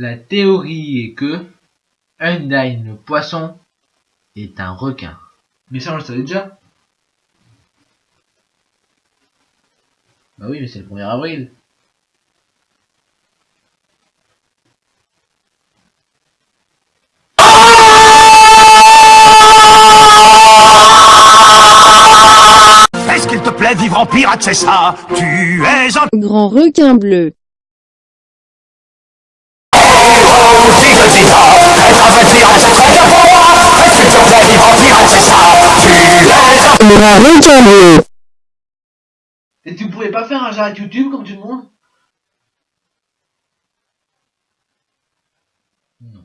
La théorie est que Undyne le poisson est un requin. Mais ça on le savait déjà. Bah oui mais c'est le 1er avril. Est-ce qu'il te plaît vivre en pirate, c'est ça? Tu es un Grand requin bleu. Et tu pouvais pas faire un j'arrête YouTube comme tout le monde? Non.